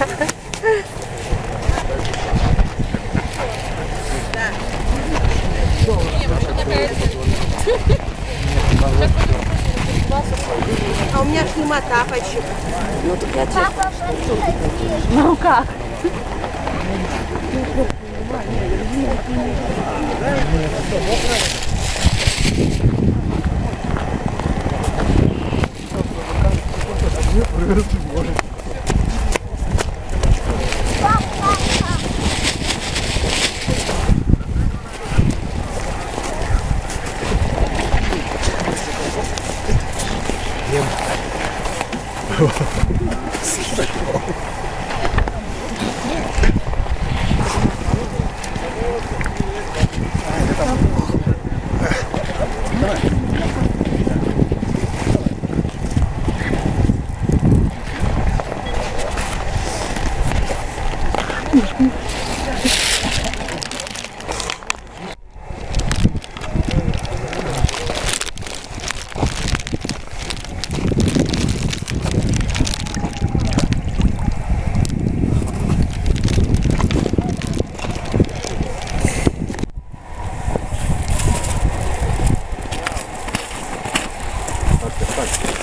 А у меня ж нема тапочек. Ну как? Привет, Боже. проблем. Mm-hmm. Thanks.